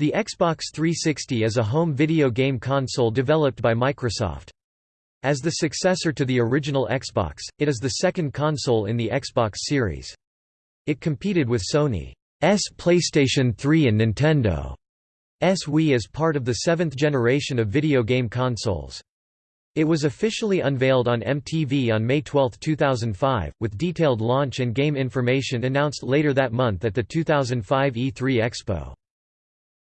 The Xbox 360 is a home video game console developed by Microsoft. As the successor to the original Xbox, it is the second console in the Xbox series. It competed with Sony's PlayStation 3 and Nintendo's Wii as part of the seventh generation of video game consoles. It was officially unveiled on MTV on May 12, 2005, with detailed launch and game information announced later that month at the 2005 E3 Expo.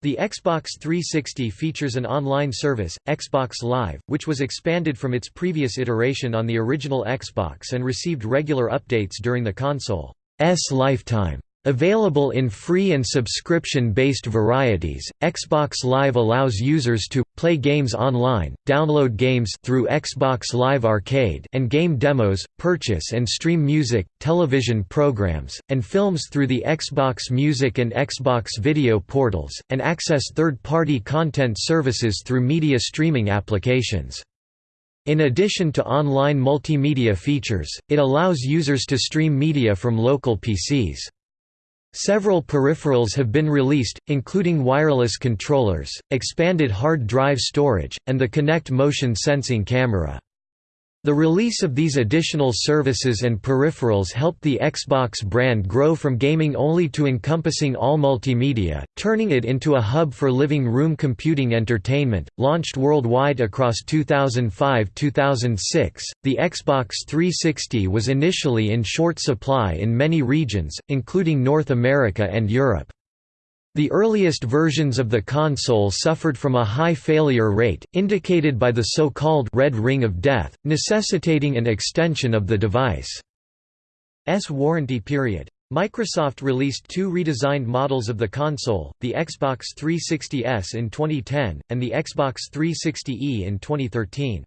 The Xbox 360 features an online service, Xbox Live, which was expanded from its previous iteration on the original Xbox and received regular updates during the console's lifetime. Available in free and subscription-based varieties, Xbox Live allows users to play games online, download games through Xbox Live Arcade and game demos, purchase and stream music, television programs, and films through the Xbox Music and Xbox Video portals, and access third-party content services through media streaming applications. In addition to online multimedia features, it allows users to stream media from local PCs. Several peripherals have been released, including wireless controllers, expanded hard drive storage, and the Kinect motion sensing camera. The release of these additional services and peripherals helped the Xbox brand grow from gaming only to encompassing all multimedia, turning it into a hub for living room computing entertainment. Launched worldwide across 2005-2006, the Xbox 360 was initially in short supply in many regions, including North America and Europe. The earliest versions of the console suffered from a high failure rate, indicated by the so-called «red ring of death», necessitating an extension of the device's warranty period. Microsoft released two redesigned models of the console, the Xbox 360S in 2010, and the Xbox 360e in 2013.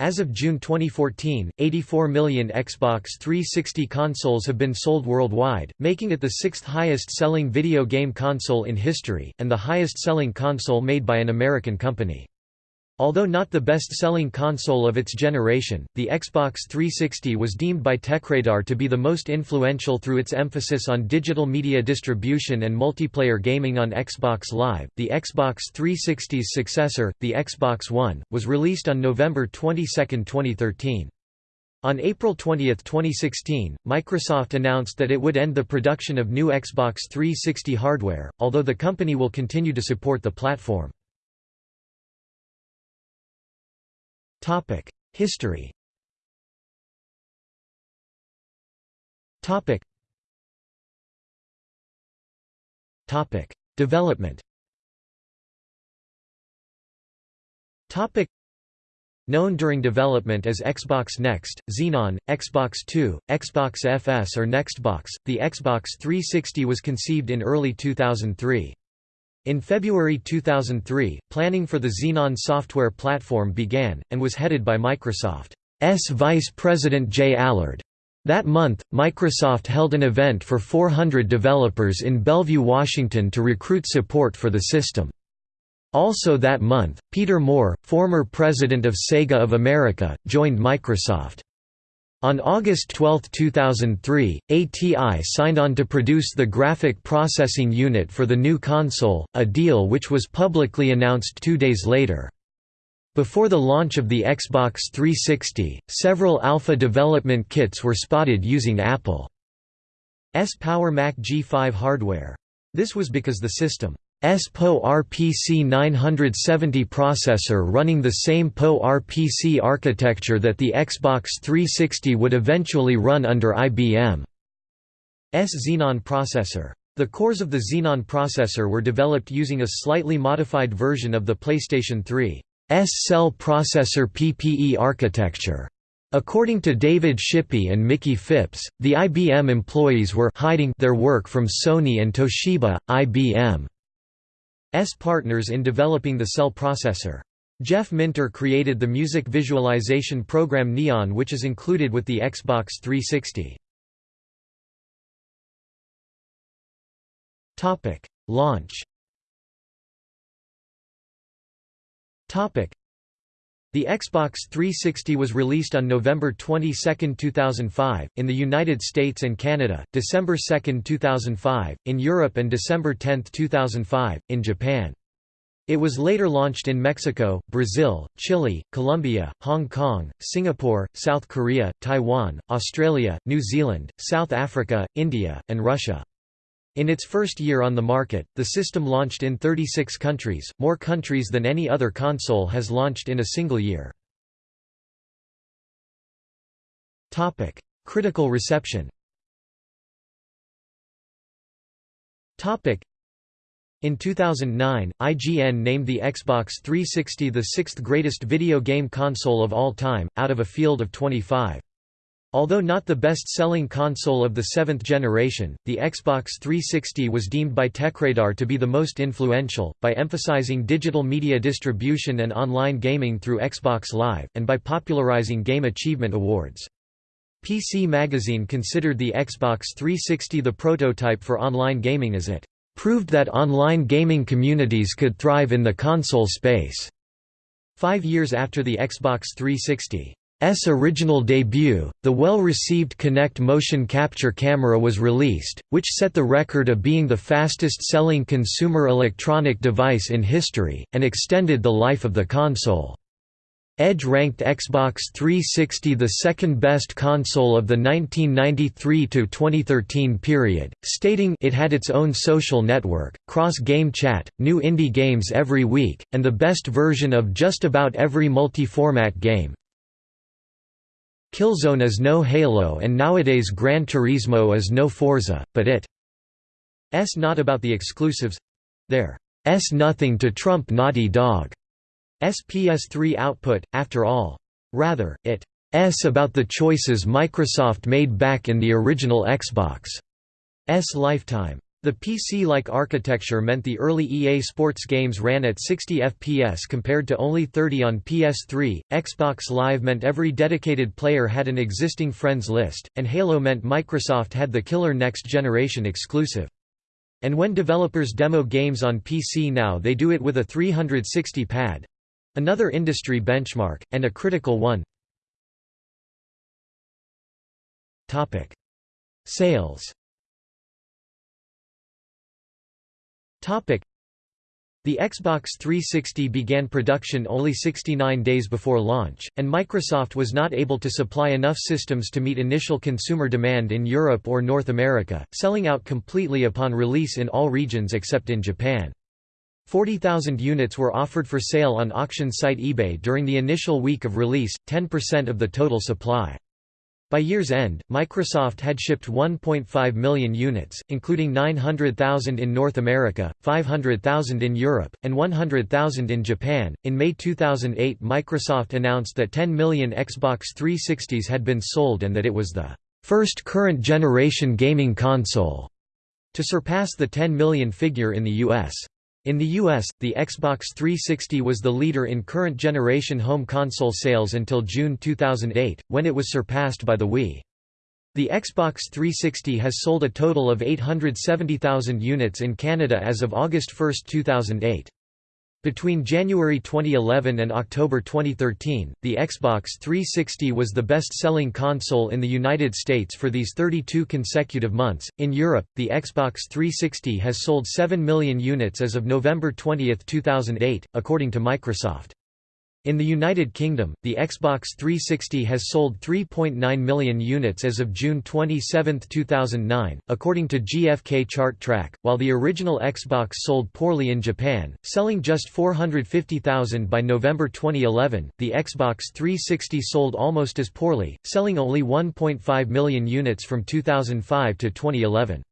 As of June 2014, 84 million Xbox 360 consoles have been sold worldwide, making it the sixth highest-selling video game console in history, and the highest-selling console made by an American company. Although not the best-selling console of its generation, the Xbox 360 was deemed by TechRadar to be the most influential through its emphasis on digital media distribution and multiplayer gaming on Xbox Live. The Xbox 360's successor, the Xbox One, was released on November 22, 2013. On April 20, 2016, Microsoft announced that it would end the production of new Xbox 360 hardware, although the company will continue to support the platform. History. Topic. Topic: Development. Topic. Known during development as Xbox Next, Xenon, Xbox 2, Xbox FS or Nextbox, the Xbox 360 was conceived in early 2003. In February 2003, planning for the Xenon software platform began, and was headed by Microsoft's Vice President Jay Allard. That month, Microsoft held an event for 400 developers in Bellevue, Washington to recruit support for the system. Also that month, Peter Moore, former president of Sega of America, joined Microsoft. On August 12, 2003, ATI signed on to produce the graphic processing unit for the new console, a deal which was publicly announced two days later. Before the launch of the Xbox 360, several alpha development kits were spotted using Apple's Power Mac G5 hardware. This was because the system S PowerPC 970 processor running the same PowerPC architecture that the Xbox 360 would eventually run under IBM's Xenon processor. The cores of the Xenon processor were developed using a slightly modified version of the PlayStation 3's cell processor PPE architecture. According to David Shippy and Mickie Phipps, the IBM employees were hiding their work from Sony and Toshiba, IBM. S partners in developing the cell processor. Jeff Minter created the music visualization program Neon which is included with the Xbox 360. Launch The The Xbox 360 was released on November 22, 2005, in the United States and Canada, December 2, 2005, in Europe and December 10, 2005, in Japan. It was later launched in Mexico, Brazil, Chile, Colombia, Hong Kong, Singapore, South Korea, Taiwan, Australia, New Zealand, South Africa, India, and Russia. In its first year on the market, the system launched in 36 countries, more countries than any other console has launched in a single year. Topic: Critical reception Topic: in 2009, IGN named the Xbox 360 the sixth greatest video game console of all time, out of a field of 25. Although not the best-selling console of the seventh generation, the Xbox 360 was deemed by TechRadar to be the most influential, by emphasizing digital media distribution and online gaming through Xbox Live, and by popularizing Game Achievement Awards. PC Magazine considered the Xbox 360 the prototype for online gaming as it proved that online gaming communities could thrive in the console space. Five years after the Xbox 360 S original debut, the well-received Kinect motion capture camera was released, which set the record of being the fastest-selling consumer electronic device in history, and extended the life of the console. Edge ranked Xbox 360 the second-best console of the 1993–2013 period, stating it had its own social network, cross-game chat, new indie games every week, and the best version of just about every multi-format game, Killzone is no Halo and nowadays Gran Turismo is no Forza, but it s not about the exclusives there s nothing to trump Naughty Dog S PS3 output, after all. Rather, it s about the choices Microsoft made back in the original Xbox s lifetime. The PC-like architecture meant the early EA Sports games ran at 60 FPS compared to only 30 on PS3, Xbox Live meant every dedicated player had an existing friends list, and Halo meant Microsoft had the killer next-generation exclusive. And when developers demo games on PC now they do it with a 360 pad. Another industry benchmark, and a critical one. Sales The Xbox 360 began production only 69 days before launch, and Microsoft was not able to supply enough systems to meet initial consumer demand in Europe or North America, selling out completely upon release in all regions except in Japan. 40,000 units were offered for sale on auction site eBay during the initial week of release, 10% of the total supply. By year's end, Microsoft had shipped 1.5 million units, including 900,000 in North America, 500,000 in Europe, and 100,000 in Japan. In May 2008, Microsoft announced that 10 million Xbox 360s had been sold and that it was the first current generation gaming console to surpass the 10 million figure in the US. In the US, the Xbox 360 was the leader in current generation home console sales until June 2008, when it was surpassed by the Wii. The Xbox 360 has sold a total of 870,000 units in Canada as of August 1, 2008. Between January 2011 and October 2013, the Xbox 360 was the best-selling console in the United States for these 32 consecutive months. In Europe, the Xbox 360 has sold 7 million units as of November 20, 2008, according to Microsoft. In the United Kingdom, the Xbox 360 has sold 3.9 million units as of June 27, 2009, according to GfK Chart Track, while the original Xbox sold poorly in Japan, selling just 450,000 by November 2011. The Xbox 360 sold almost as poorly, selling only 1.5 million units from 2005 to 2011.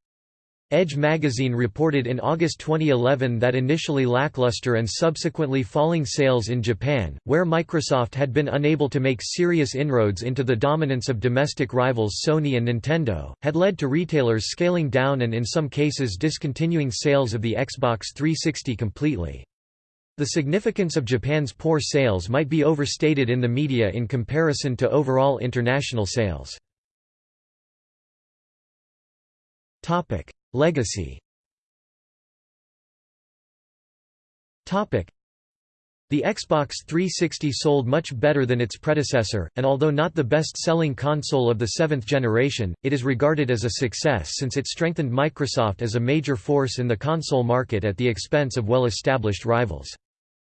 Edge magazine reported in August 2011 that initially lackluster and subsequently falling sales in Japan, where Microsoft had been unable to make serious inroads into the dominance of domestic rivals Sony and Nintendo, had led to retailers scaling down and in some cases discontinuing sales of the Xbox 360 completely. The significance of Japan's poor sales might be overstated in the media in comparison to overall international sales. Legacy The Xbox 360 sold much better than its predecessor, and although not the best-selling console of the seventh generation, it is regarded as a success since it strengthened Microsoft as a major force in the console market at the expense of well-established rivals.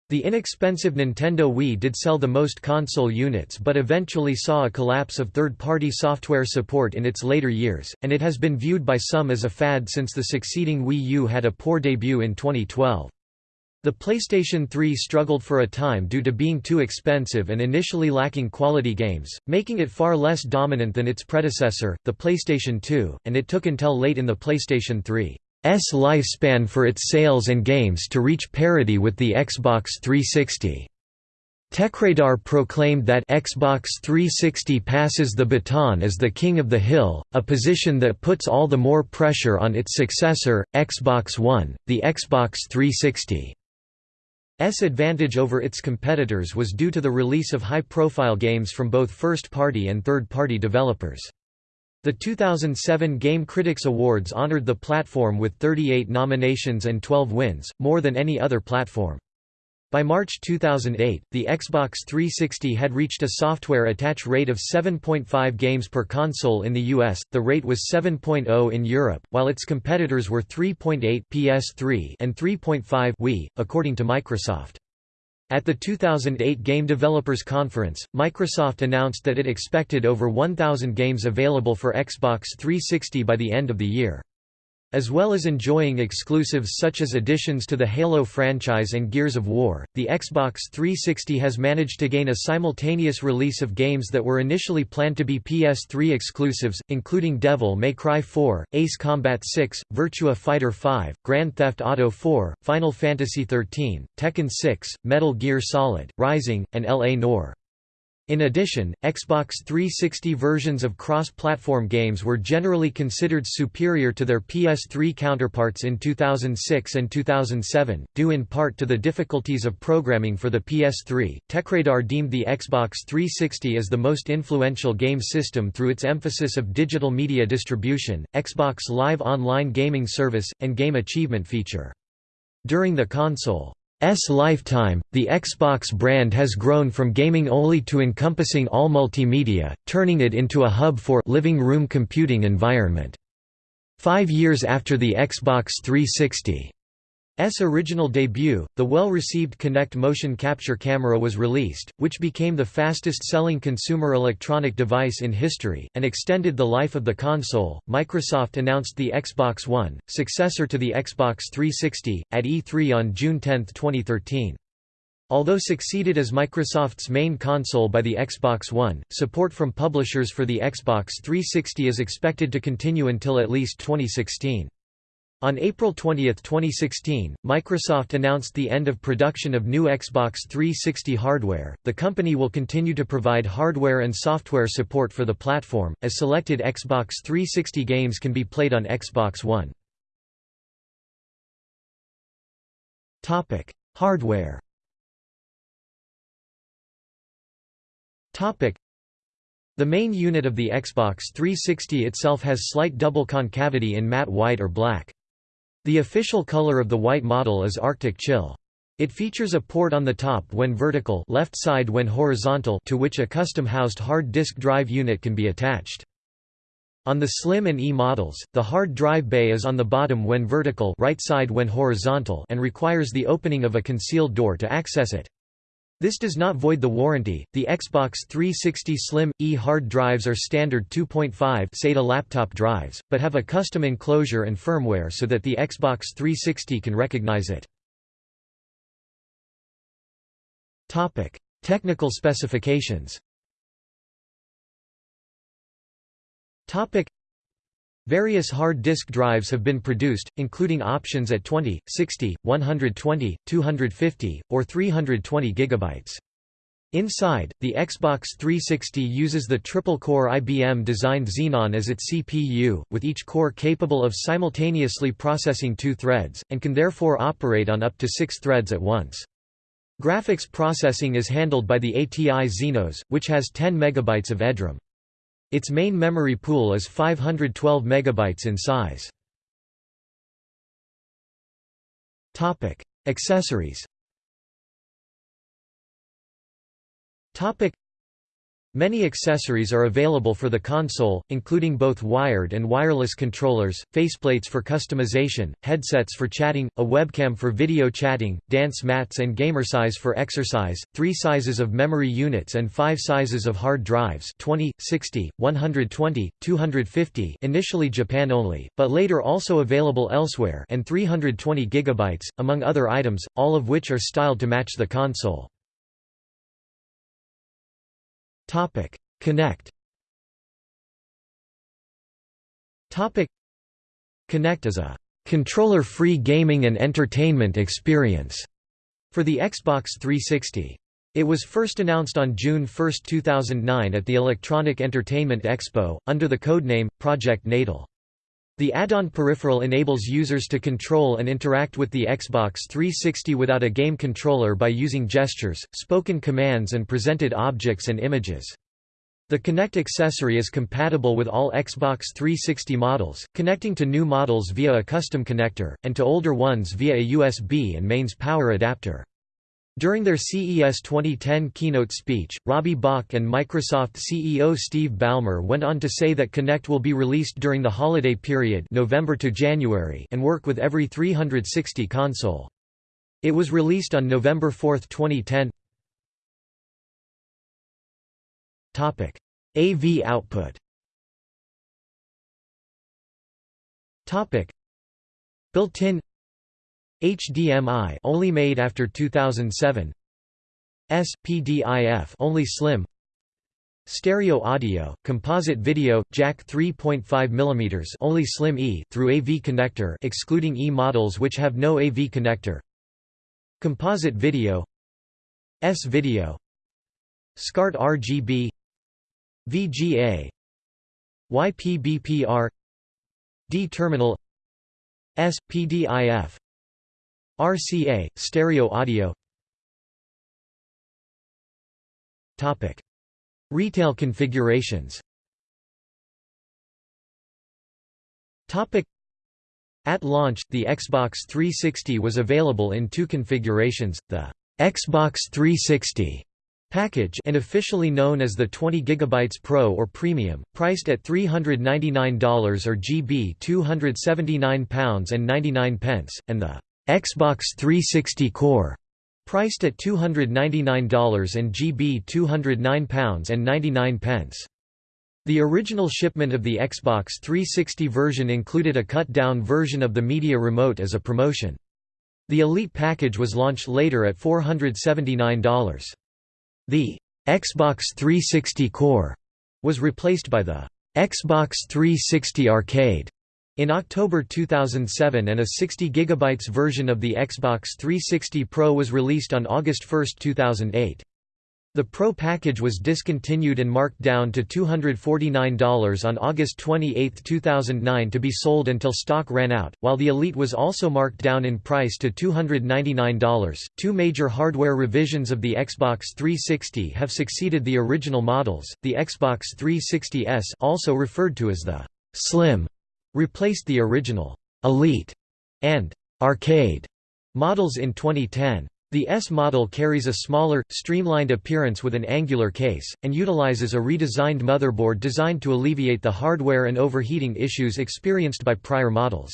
The inexpensive Nintendo Wii did sell the most console units but eventually saw a collapse of third-party software support in its later years, and it has been viewed by some as a fad since the succeeding Wii U had a poor debut in 2012. The PlayStation 3 struggled for a time due to being too expensive and initially lacking quality games, making it far less dominant than its predecessor, the PlayStation 2, and it took until late in the PlayStation 3's lifespan for its sales and games to reach parity with the Xbox 360. TechRadar proclaimed that Xbox 360 passes the baton as the king of the hill, a position that puts all the more pressure on its successor, Xbox One, the Xbox 360's advantage over its competitors was due to the release of high-profile games from both first-party and third-party developers. The 2007 Game Critics Awards honored the platform with 38 nominations and 12 wins, more than any other platform. By March 2008, the Xbox 360 had reached a software attach rate of 7.5 games per console in the US, the rate was 7.0 in Europe, while its competitors were 3.8 PS3 and 3.5 Wii, according to Microsoft. At the 2008 Game Developers Conference, Microsoft announced that it expected over 1,000 games available for Xbox 360 by the end of the year. As well as enjoying exclusives such as additions to the Halo franchise and Gears of War, the Xbox 360 has managed to gain a simultaneous release of games that were initially planned to be PS3 exclusives, including Devil May Cry 4, Ace Combat 6, Virtua Fighter 5, Grand Theft Auto 4, Final Fantasy XIII, Tekken 6, Metal Gear Solid, Rising, and L.A. Noire. In addition, Xbox 360 versions of cross-platform games were generally considered superior to their PS3 counterparts in 2006 and 2007, due in part to the difficulties of programming for the PS3. TechRadar deemed the Xbox 360 as the most influential game system through its emphasis of digital media distribution, Xbox Live online gaming service, and game achievement feature. During the console S lifetime, the Xbox brand has grown from gaming only to encompassing all multimedia, turning it into a hub for living room computing environment. Five years after the Xbox 360 S original debut, the well-received Kinect motion capture camera was released, which became the fastest-selling consumer electronic device in history, and extended the life of the console. Microsoft announced the Xbox One, successor to the Xbox 360, at E3 on June 10, 2013. Although succeeded as Microsoft's main console by the Xbox One, support from publishers for the Xbox 360 is expected to continue until at least 2016. On April 20, 2016, Microsoft announced the end of production of new Xbox 360 hardware. The company will continue to provide hardware and software support for the platform, as selected Xbox 360 games can be played on Xbox One. Topic: Hardware. Topic: The main unit of the Xbox 360 itself has slight double concavity in matte white or black. The official color of the white model is Arctic Chill. It features a port on the top when vertical left side when horizontal to which a custom-housed hard disk drive unit can be attached. On the Slim and E models, the hard drive bay is on the bottom when vertical right side when horizontal and requires the opening of a concealed door to access it. This does not void the warranty. The Xbox 360 Slim E hard drives are standard 2.5 SATA laptop drives, but have a custom enclosure and firmware so that the Xbox 360 can recognize it. Topic: Technical specifications. Topic: Various hard disk drives have been produced, including options at 20, 60, 120, 250, or 320 GB. Inside, the Xbox 360 uses the triple-core IBM-designed Xenon as its CPU, with each core capable of simultaneously processing two threads, and can therefore operate on up to six threads at once. Graphics processing is handled by the ATI Xenos, which has 10 MB of EDRAM. Its main memory pool is 512 megabytes in size. Topic: Accessories. Topic: Many accessories are available for the console, including both wired and wireless controllers, faceplates for customization, headsets for chatting, a webcam for video chatting, dance mats and Gamercize for exercise, three sizes of memory units and five sizes of hard drives 20, 60, 120, 250 initially Japan only, but later also available elsewhere and 320 GB, among other items, all of which are styled to match the console. Topic: Kinect. Topic: Kinect is a controller-free gaming and entertainment experience for the Xbox 360. It was first announced on June 1, 2009 at the Electronic Entertainment Expo, under the codename, Project Natal. The add-on peripheral enables users to control and interact with the Xbox 360 without a game controller by using gestures, spoken commands and presented objects and images. The Kinect accessory is compatible with all Xbox 360 models, connecting to new models via a custom connector, and to older ones via a USB and mains power adapter. During their CES 2010 keynote speech, Robbie Bach and Microsoft CEO Steve Ballmer went on to say that Kinect will be released during the holiday period November to January and work with every 360 console. It was released on November 4, 2010. Topic: AV output Built-in HDMI only made after 2007 SPDIF only slim. Stereo audio, composite video, jack 3.5 mm only slim E through AV connector excluding E models which have no AV connector. Composite video. S video. SCART RGB VGA YPBPR D terminal. SPDIF RCA, stereo audio Topic. Retail configurations Topic. At launch, the Xbox 360 was available in two configurations, the Xbox 360 package and officially known as the 20 GB Pro or Premium, priced at $399 or GB £279.99, and the Xbox 360 Core, priced at $299 and GB £209.99. The original shipment of the Xbox 360 version included a cut-down version of the Media Remote as a promotion. The Elite package was launched later at $479. The Xbox 360 Core was replaced by the Xbox 360 Arcade in October 2007 and a 60 GB version of the Xbox 360 Pro was released on August 1, 2008. The Pro package was discontinued and marked down to $249 on August 28, 2009 to be sold until stock ran out, while the Elite was also marked down in price to $299. Two major hardware revisions of the Xbox 360 have succeeded the original models. The Xbox 360S, also referred to as the Slim replaced the original Elite and Arcade models in 2010. The S model carries a smaller, streamlined appearance with an angular case, and utilizes a redesigned motherboard designed to alleviate the hardware and overheating issues experienced by prior models.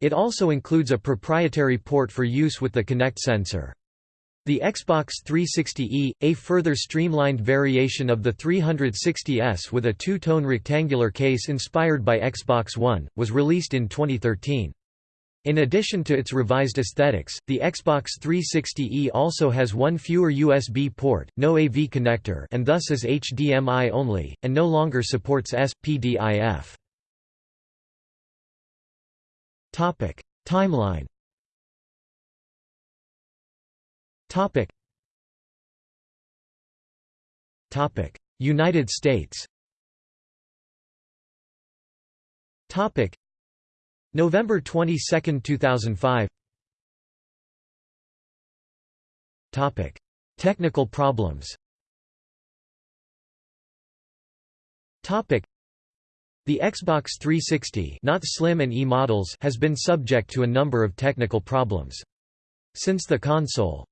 It also includes a proprietary port for use with the Kinect sensor. The Xbox 360e, a further streamlined variation of the 360S with a two-tone rectangular case inspired by Xbox One, was released in 2013. In addition to its revised aesthetics, the Xbox 360e also has one fewer USB port, no AV connector and thus is HDMI only, and no longer supports SPDIF. Timeline Topic. Topic. United States. Topic. November 22, 2005. Topic. Technical problems. Topic. The Xbox 360 not Slim and E models has been subject to a number of technical problems. Since the console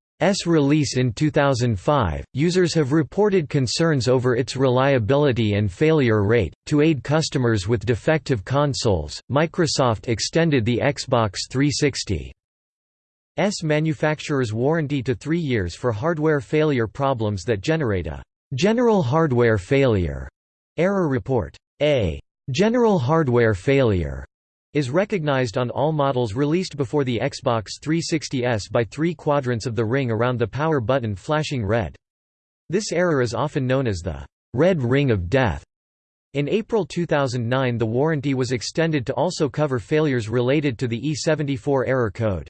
release in 2005, users have reported concerns over its reliability and failure rate. To aid customers with defective consoles, Microsoft extended the Xbox 360 S manufacturer's warranty to three years for hardware failure problems that generate a general hardware failure error report. A general hardware failure is recognized on all models released before the Xbox 360S by three quadrants of the ring around the power button flashing red. This error is often known as the red ring of death. In April 2009 the warranty was extended to also cover failures related to the E74 error code.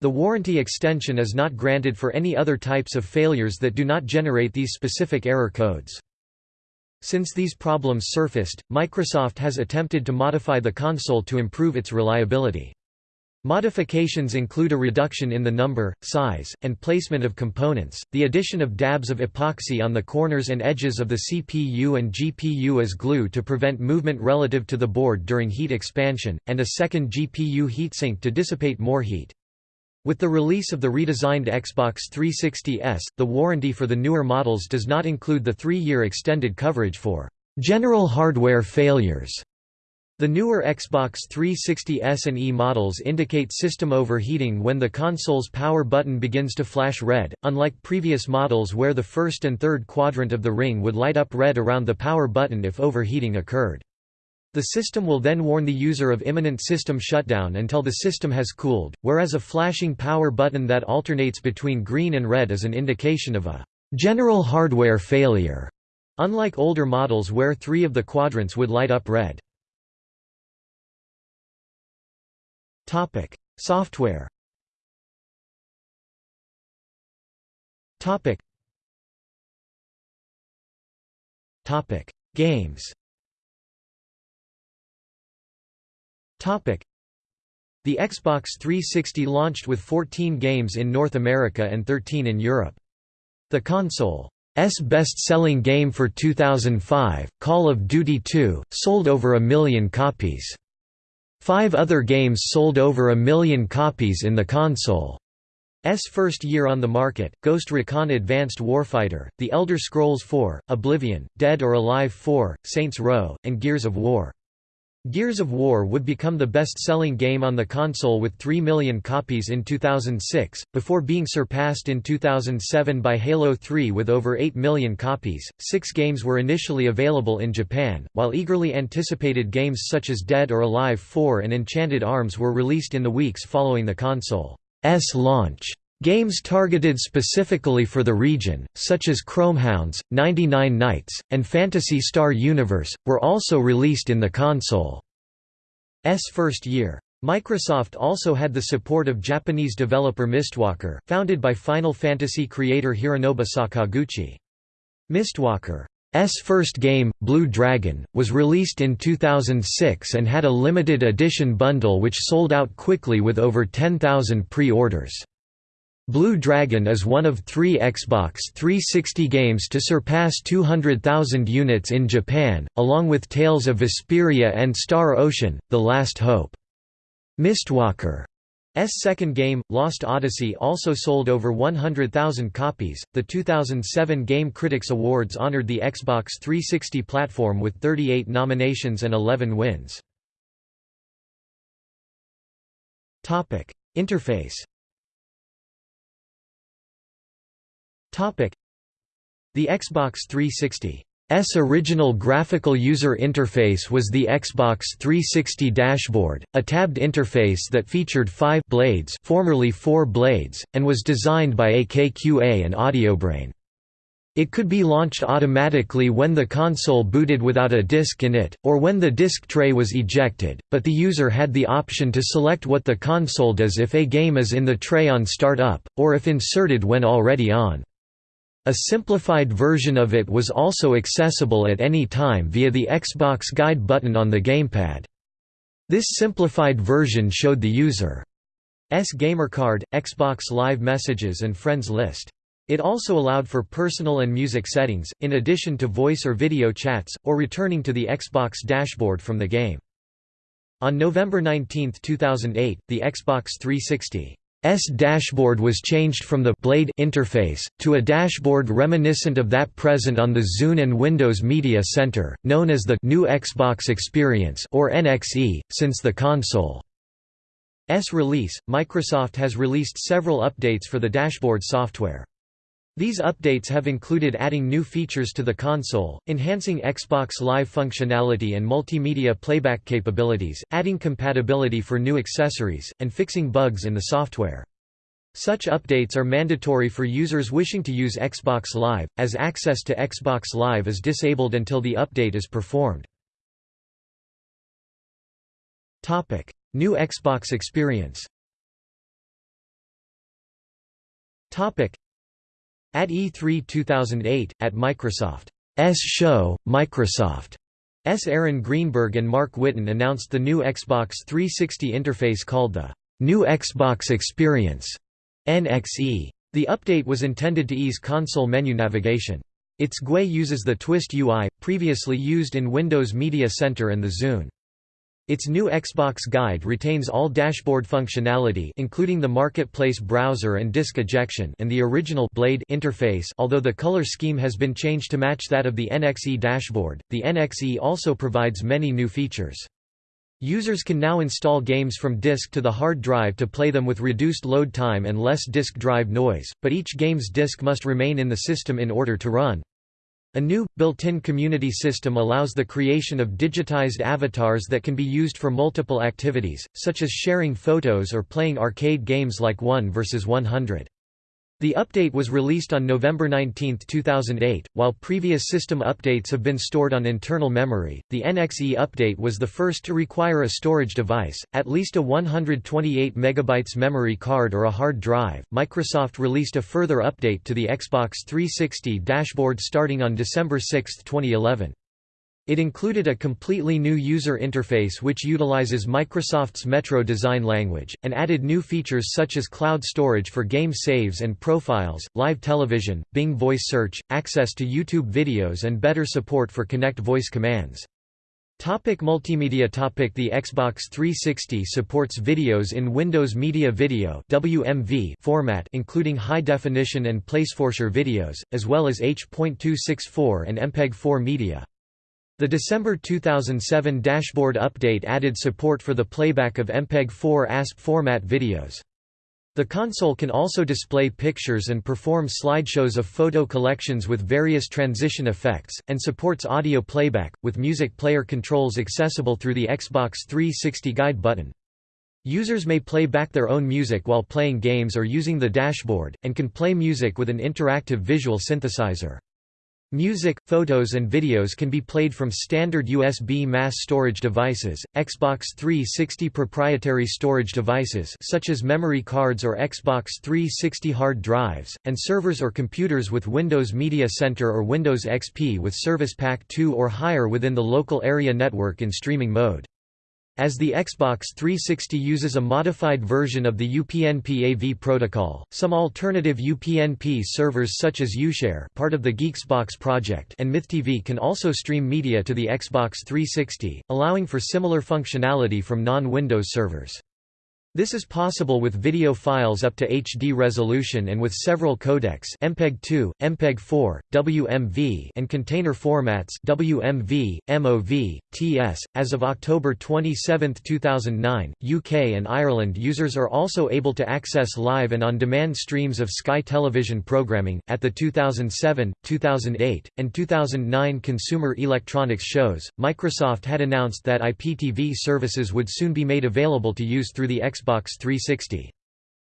The warranty extension is not granted for any other types of failures that do not generate these specific error codes. Since these problems surfaced, Microsoft has attempted to modify the console to improve its reliability. Modifications include a reduction in the number, size, and placement of components, the addition of dabs of epoxy on the corners and edges of the CPU and GPU as glue to prevent movement relative to the board during heat expansion, and a second GPU heatsink to dissipate more heat. With the release of the redesigned Xbox 360S, the warranty for the newer models does not include the three-year extended coverage for general hardware failures. The newer Xbox 360S and E models indicate system overheating when the console's power button begins to flash red, unlike previous models where the first and third quadrant of the ring would light up red around the power button if overheating occurred. The system will then warn the user of imminent system shutdown until the system has cooled, whereas a flashing power button that alternates between green and red is an indication of a general hardware failure, unlike older models where three of the quadrants would light up red. Software Games The Xbox 360 launched with 14 games in North America and 13 in Europe. The console's best-selling game for 2005, Call of Duty 2, sold over a million copies. Five other games sold over a million copies in the console's first year on the market, Ghost Recon Advanced Warfighter, The Elder Scrolls IV, Oblivion, Dead or Alive 4, Saints Row, and Gears of War. Gears of War would become the best-selling game on the console with 3 million copies in 2006, before being surpassed in 2007 by Halo 3 with over 8 million copies. Six games were initially available in Japan, while eagerly anticipated games such as Dead or Alive 4 and Enchanted Arms were released in the weeks following the console's launch. Games targeted specifically for the region, such as Chromehounds, 99 Nights, and Phantasy Star Universe, were also released in the console's first year. Microsoft also had the support of Japanese developer Mistwalker, founded by Final Fantasy creator Hironobu Sakaguchi. Mistwalker's first game, Blue Dragon, was released in 2006 and had a limited edition bundle which sold out quickly with over 10,000 pre-orders. Blue Dragon is one of three Xbox 360 games to surpass 200,000 units in Japan, along with Tales of Vesperia and Star Ocean, The Last Hope. Mistwalker's second game, Lost Odyssey, also sold over 100,000 copies. The 2007 Game Critics Awards honored the Xbox 360 platform with 38 nominations and 11 wins. Topic: Interface The Xbox 360's original graphical user interface was the Xbox 360 dashboard, a tabbed interface that featured five blades formerly four blades, and was designed by AKQA and AudioBrain. It could be launched automatically when the console booted without a disk in it, or when the disk tray was ejected, but the user had the option to select what the console does if a game is in the tray on start-up, or if inserted when already on. A simplified version of it was also accessible at any time via the Xbox Guide button on the gamepad. This simplified version showed the user's gamercard, Xbox Live Messages and Friends list. It also allowed for personal and music settings, in addition to voice or video chats, or returning to the Xbox dashboard from the game. On November 19, 2008, the Xbox 360 dashboard was changed from the Blade interface, to a dashboard reminiscent of that present on the Zune and Windows Media Center, known as the New Xbox Experience or NXE, since the console. S release, Microsoft has released several updates for the dashboard software. These updates have included adding new features to the console, enhancing Xbox Live functionality and multimedia playback capabilities, adding compatibility for new accessories, and fixing bugs in the software. Such updates are mandatory for users wishing to use Xbox Live, as access to Xbox Live is disabled until the update is performed. New Xbox experience At E3 2008, at Microsoft's show, Microsoft's Aaron Greenberg and Mark Whitten announced the new Xbox 360 interface called the New Xbox Experience NXE. The update was intended to ease console menu navigation. Its GUI uses the Twist UI, previously used in Windows Media Center and the Zune. Its new Xbox Guide retains all dashboard functionality including the Marketplace browser and disk ejection and the original Blade interface although the color scheme has been changed to match that of the NXE dashboard. The NXE also provides many new features. Users can now install games from disk to the hard drive to play them with reduced load time and less disk drive noise, but each game's disk must remain in the system in order to run. A new, built-in community system allows the creation of digitized avatars that can be used for multiple activities, such as sharing photos or playing arcade games like 1 vs 100. The update was released on November 19, 2008. While previous system updates have been stored on internal memory, the NXE update was the first to require a storage device, at least a 128 MB memory card or a hard drive. Microsoft released a further update to the Xbox 360 dashboard starting on December 6, 2011. It included a completely new user interface which utilizes Microsoft's Metro design language, and added new features such as cloud storage for game saves and profiles, live television, Bing voice search, access to YouTube videos and better support for Kinect voice commands. Topic multimedia topic The Xbox 360 supports videos in Windows Media Video WMV format including high definition and PlaysForSure videos, as well as H.264 and MPEG-4 media. The December 2007 dashboard update added support for the playback of MPEG-4 ASP format videos. The console can also display pictures and perform slideshows of photo collections with various transition effects, and supports audio playback, with music player controls accessible through the Xbox 360 Guide button. Users may play back their own music while playing games or using the dashboard, and can play music with an interactive visual synthesizer. Music, photos and videos can be played from standard USB mass storage devices, Xbox 360 proprietary storage devices such as memory cards or Xbox 360 hard drives, and servers or computers with Windows Media Center or Windows XP with Service Pack 2 or higher within the local area network in streaming mode. As the Xbox 360 uses a modified version of the UPnP AV protocol, some alternative UPnP servers such as UShare part of the GeeXboX project and MythTV can also stream media to the Xbox 360, allowing for similar functionality from non-Windows servers. This is possible with video files up to HD resolution and with several codecs MPEG-2, MPEG-4, WMV and container formats WMV, MOV, TS. As of October 27, 2009, UK and Ireland users are also able to access live and on-demand streams of Sky Television programming. At the 2007, 2008, and 2009 Consumer Electronics shows, Microsoft had announced that IPTV services would soon be made available to use through the Xbox Xbox 360.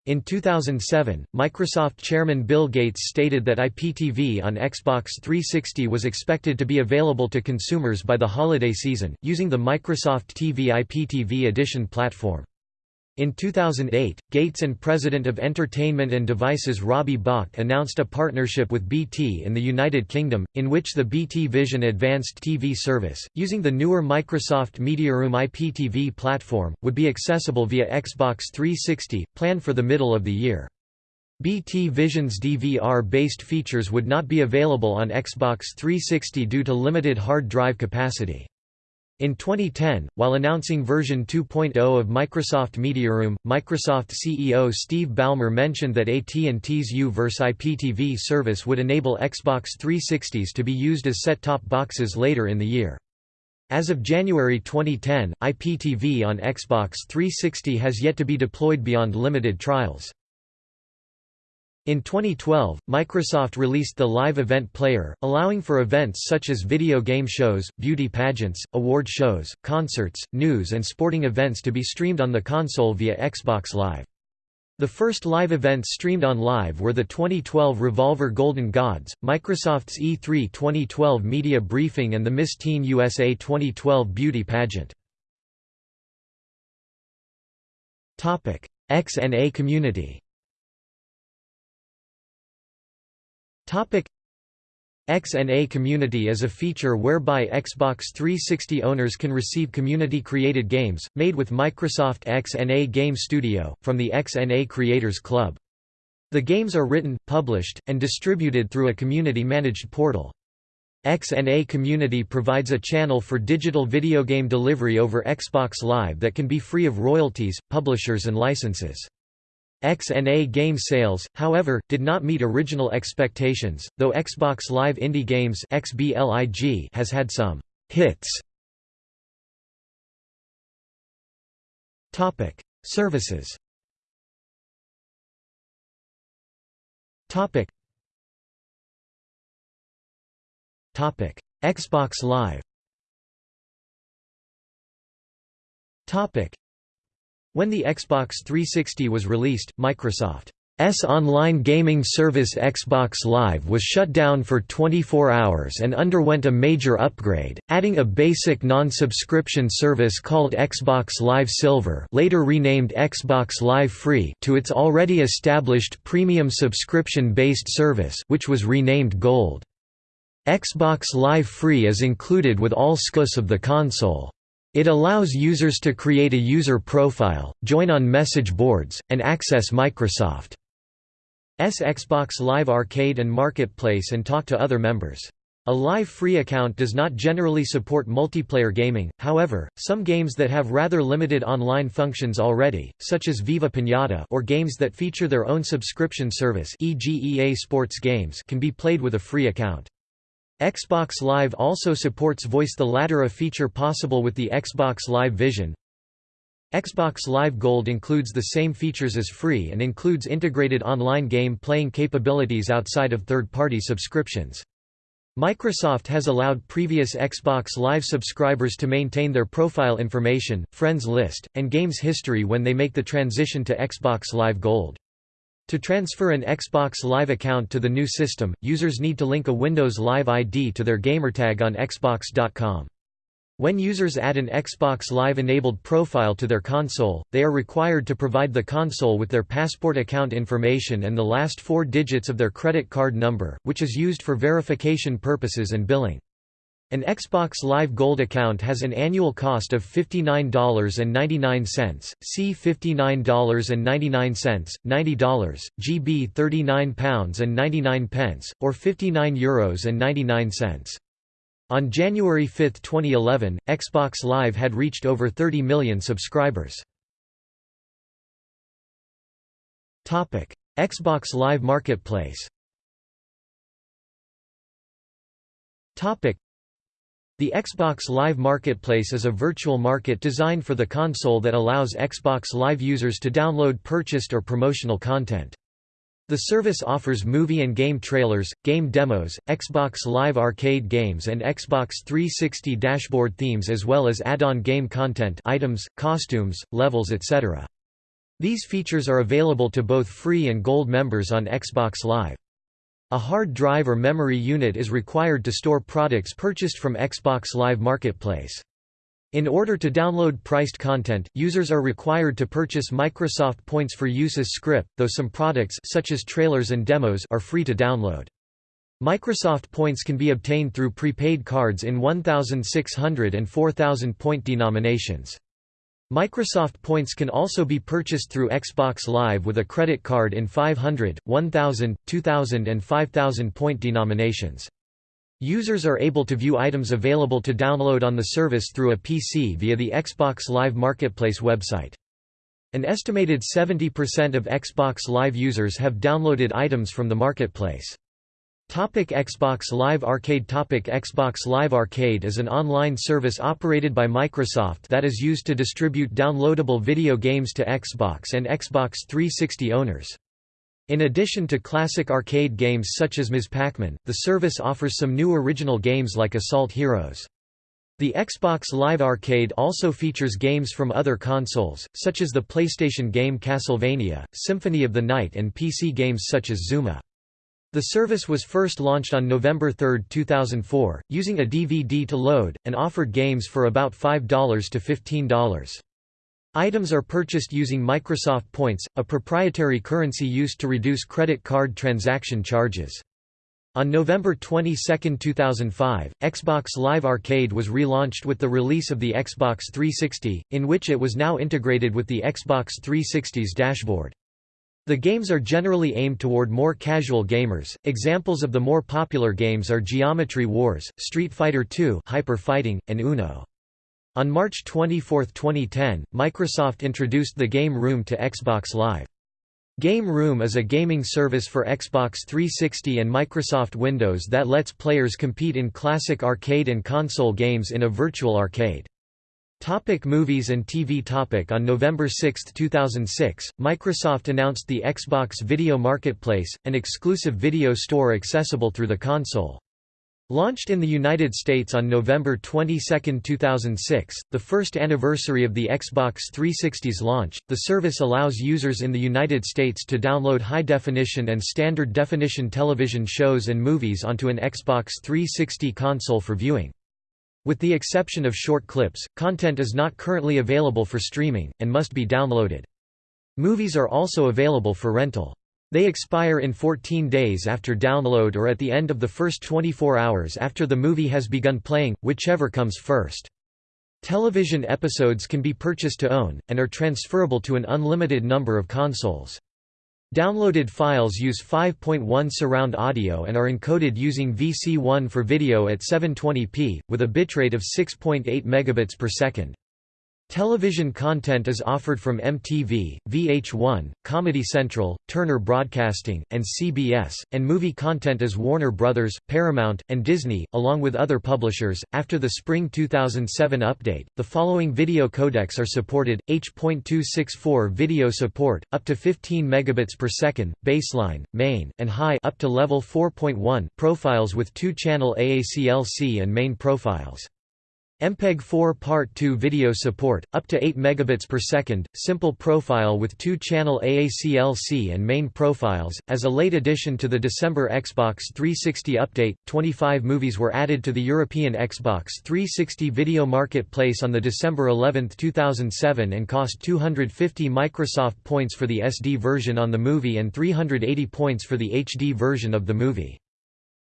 In 2007, Microsoft chairman Bill Gates stated that IPTV on Xbox 360 was expected to be available to consumers by the holiday season, using the Microsoft TV IPTV Edition platform. In 2008, Gates and President of Entertainment and Devices Robbie Bach announced a partnership with BT in the United Kingdom, in which the BT Vision Advanced TV service, using the newer Microsoft Mediaroom IPTV platform, would be accessible via Xbox 360, planned for the middle of the year. BT Vision's DVR-based features would not be available on Xbox 360 due to limited hard drive capacity. In 2010, while announcing version 2.0 of Microsoft MediaRoom, Microsoft CEO Steve Ballmer mentioned that AT&T's U-verse IPTV service would enable Xbox 360s to be used as set-top boxes later in the year. As of January 2010, IPTV on Xbox 360 has yet to be deployed beyond limited trials. In 2012, Microsoft released the Live Event Player, allowing for events such as video game shows, beauty pageants, award shows, concerts, news and sporting events to be streamed on the console via Xbox Live. The first live events streamed on Live were the 2012 Revolver Golden Gods, Microsoft's E3 2012 media briefing and the Miss Teen USA 2012 beauty pageant. XNA community Topic XNA Community is a feature whereby Xbox 360 owners can receive community-created games, made with Microsoft XNA Game Studio, from the XNA Creators Club. The games are written, published, and distributed through a community-managed portal. XNA Community provides a channel for digital video game delivery over Xbox Live that can be free of royalties, publishers and licenses. XNA game sales, however, did not meet original expectations, though Xbox Live Indie Games (XBLIG) has had some «hits». Topic: Services Topic. Topic: Xbox Live when the Xbox 360 was released, Microsoft's online gaming service Xbox Live was shut down for 24 hours and underwent a major upgrade, adding a basic non-subscription service called Xbox Live Silver later renamed Xbox Live Free to its already established premium subscription-based service which was renamed Gold. Xbox Live Free is included with all SKUs of the console. It allows users to create a user profile, join on message boards, and access Microsoft's Xbox Live Arcade and Marketplace and talk to other members. A live free account does not generally support multiplayer gaming, however, some games that have rather limited online functions already, such as Viva Pinata or games that feature their own subscription service e.g. EA Sports games can be played with a free account. Xbox Live also supports voice the latter a feature possible with the Xbox Live Vision. Xbox Live Gold includes the same features as free and includes integrated online game playing capabilities outside of third-party subscriptions. Microsoft has allowed previous Xbox Live subscribers to maintain their profile information, friends list, and games history when they make the transition to Xbox Live Gold. To transfer an Xbox Live account to the new system, users need to link a Windows Live ID to their gamertag on Xbox.com. When users add an Xbox Live-enabled profile to their console, they are required to provide the console with their Passport account information and the last four digits of their credit card number, which is used for verification purposes and billing. An Xbox Live Gold account has an annual cost of $59.99, C $59.99, $90, GB £39.99, or €59.99. On January 5, 2011, Xbox Live had reached over 30 million subscribers. Xbox Live Marketplace the Xbox Live Marketplace is a virtual market designed for the console that allows Xbox Live users to download purchased or promotional content. The service offers movie and game trailers, game demos, Xbox Live Arcade games and Xbox 360 dashboard themes as well as add-on game content items, costumes, levels etc. These features are available to both free and gold members on Xbox Live. A hard drive or memory unit is required to store products purchased from Xbox Live Marketplace. In order to download priced content, users are required to purchase Microsoft points for use as script, though some products such as trailers and demos are free to download. Microsoft points can be obtained through prepaid cards in 1,600 and 4,000 point denominations. Microsoft points can also be purchased through Xbox Live with a credit card in 500, 1000, 2000 and 5000 point denominations. Users are able to view items available to download on the service through a PC via the Xbox Live Marketplace website. An estimated 70% of Xbox Live users have downloaded items from the marketplace. Topic Xbox Live Arcade Topic Xbox Live Arcade is an online service operated by Microsoft that is used to distribute downloadable video games to Xbox and Xbox 360 owners. In addition to classic arcade games such as Ms. Pac-Man, the service offers some new original games like Assault Heroes. The Xbox Live Arcade also features games from other consoles, such as the PlayStation game Castlevania, Symphony of the Night and PC games such as Zuma. The service was first launched on November 3, 2004, using a DVD to load, and offered games for about $5 to $15. Items are purchased using Microsoft Points, a proprietary currency used to reduce credit card transaction charges. On November 22, 2005, Xbox Live Arcade was relaunched with the release of the Xbox 360, in which it was now integrated with the Xbox 360's dashboard. The games are generally aimed toward more casual gamers. Examples of the more popular games are Geometry Wars, Street Fighter II, Hyper Fighting, and Uno. On March 24, 2010, Microsoft introduced the Game Room to Xbox Live. Game Room is a gaming service for Xbox 360 and Microsoft Windows that lets players compete in classic arcade and console games in a virtual arcade. Topic movies and TV topic On November 6, 2006, Microsoft announced the Xbox Video Marketplace, an exclusive video store accessible through the console. Launched in the United States on November 22, 2006, the first anniversary of the Xbox 360's launch, the service allows users in the United States to download high-definition and standard-definition television shows and movies onto an Xbox 360 console for viewing. With the exception of short clips, content is not currently available for streaming, and must be downloaded. Movies are also available for rental. They expire in 14 days after download or at the end of the first 24 hours after the movie has begun playing, whichever comes first. Television episodes can be purchased to own, and are transferable to an unlimited number of consoles. Downloaded files use 5.1 surround audio and are encoded using VC1 for video at 720p, with a bitrate of 6.8 megabits per second. Television content is offered from MTV, VH1, Comedy Central, Turner Broadcasting, and CBS, and movie content is Warner Brothers, Paramount, and Disney, along with other publishers. After the spring 2007 update, the following video codecs are supported: H.264 video support up to 15 megabits per second, baseline, main, and high up to level 4.1 profiles with two-channel AACLC and main profiles. MPEG-4 Part 2 video support, up to 8 megabits per second, simple profile with two-channel AACLC and main profiles. As a late addition to the December Xbox 360 update, 25 movies were added to the European Xbox 360 video marketplace on the December 11, 2007 and cost 250 Microsoft points for the SD version on the movie and 380 points for the HD version of the movie.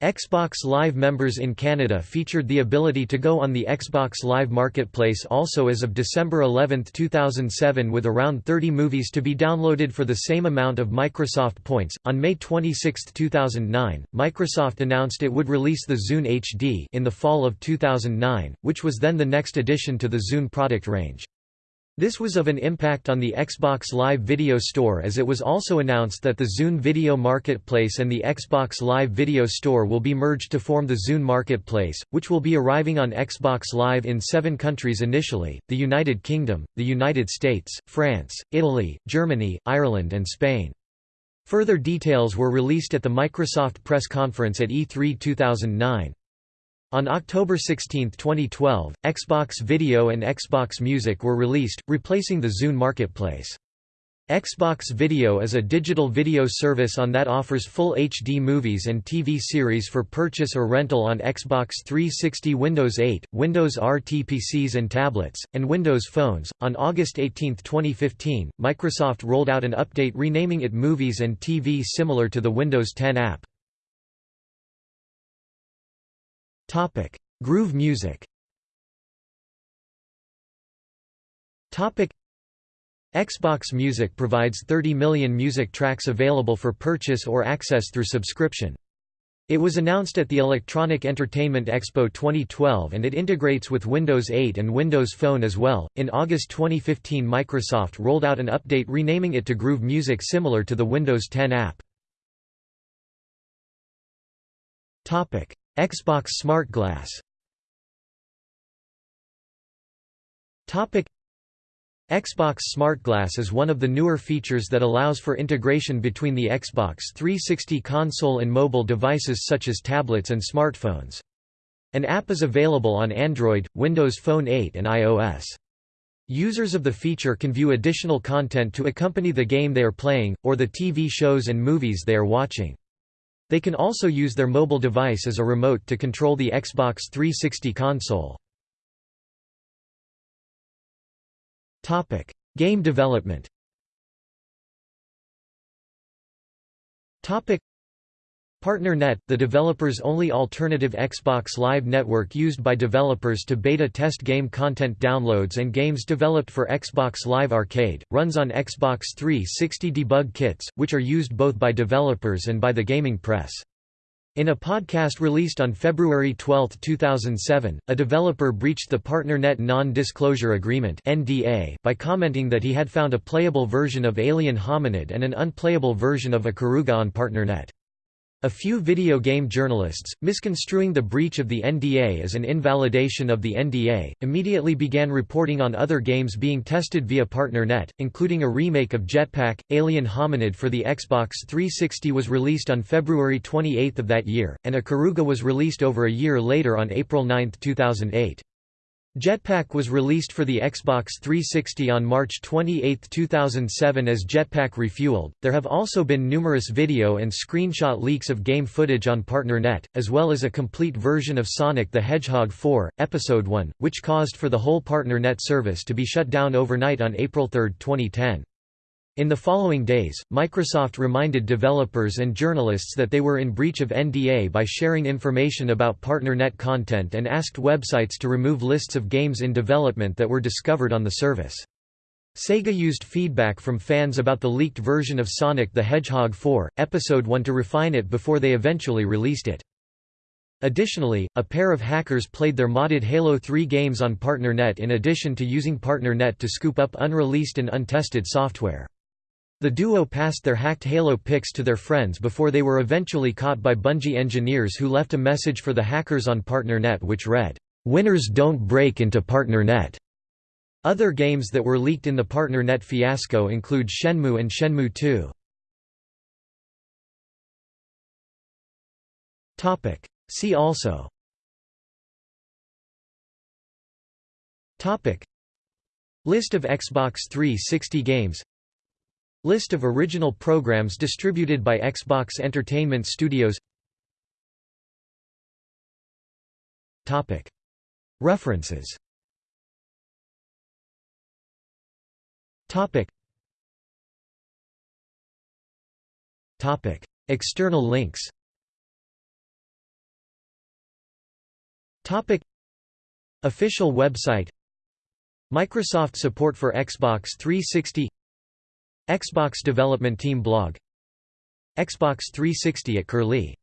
Xbox Live members in Canada featured the ability to go on the Xbox Live Marketplace also as of December 11, 2007 with around 30 movies to be downloaded for the same amount of Microsoft points. On May 26, 2009, Microsoft announced it would release the Zune HD in the fall of 2009, which was then the next addition to the Zune product range. This was of an impact on the Xbox Live Video Store as it was also announced that the Zune Video Marketplace and the Xbox Live Video Store will be merged to form the Zune Marketplace, which will be arriving on Xbox Live in seven countries initially, the United Kingdom, the United States, France, Italy, Germany, Ireland and Spain. Further details were released at the Microsoft press conference at E3 2009. On October 16, 2012, Xbox Video and Xbox Music were released, replacing the Zune marketplace. Xbox Video is a digital video service on that offers full HD movies and TV series for purchase or rental on Xbox 360 Windows 8, Windows RT PCs and tablets, and Windows phones. On August 18, 2015, Microsoft rolled out an update renaming it Movies and TV similar to the Windows 10 app. Topic: Groove music. Topic: Xbox Music provides 30 million music tracks available for purchase or access through subscription. It was announced at the Electronic Entertainment Expo 2012 and it integrates with Windows 8 and Windows Phone as well. In August 2015, Microsoft rolled out an update renaming it to Groove Music similar to the Windows 10 app. Topic: Xbox Smart Glass. Xbox SmartGlass is one of the newer features that allows for integration between the Xbox 360 console and mobile devices such as tablets and smartphones. An app is available on Android, Windows Phone 8 and iOS. Users of the feature can view additional content to accompany the game they are playing, or the TV shows and movies they are watching. They can also use their mobile device as a remote to control the Xbox 360 console. Topic: Game development. PartnerNet, the developer's only alternative Xbox Live network used by developers to beta test game content downloads and games developed for Xbox Live Arcade, runs on Xbox 360 debug kits, which are used both by developers and by the gaming press. In a podcast released on February 12, 2007, a developer breached the PartnerNet Non-Disclosure Agreement by commenting that he had found a playable version of Alien Hominid and an unplayable version of a Ikaruga on PartnerNet. A few video game journalists, misconstruing the breach of the NDA as an invalidation of the NDA, immediately began reporting on other games being tested via PartnerNet, including a remake of Jetpack. Alien Hominid for the Xbox 360 was released on February 28 of that year, and Ikaruga was released over a year later on April 9, 2008. Jetpack was released for the Xbox 360 on March 28, 2007 as Jetpack Refueled. There have also been numerous video and screenshot leaks of game footage on PartnerNet, as well as a complete version of Sonic the Hedgehog 4, Episode 1, which caused for the whole PartnerNet service to be shut down overnight on April 3, 2010. In the following days, Microsoft reminded developers and journalists that they were in breach of NDA by sharing information about PartnerNet content and asked websites to remove lists of games in development that were discovered on the service. Sega used feedback from fans about the leaked version of Sonic the Hedgehog 4, Episode 1 to refine it before they eventually released it. Additionally, a pair of hackers played their modded Halo 3 games on PartnerNet in addition to using PartnerNet to scoop up unreleased and untested software. The duo passed their hacked Halo pics to their friends before they were eventually caught by Bungie engineers who left a message for the hackers on PartnerNet which read, "'Winners don't break into PartnerNet'". Other games that were leaked in the PartnerNet fiasco include Shenmue and Shenmue 2. See also List of Xbox 360 games List of original programs distributed by Xbox Entertainment Studios. References. External links. Official website. Microsoft support for Xbox 360 Xbox Development Team blog. Xbox 360 at Curlie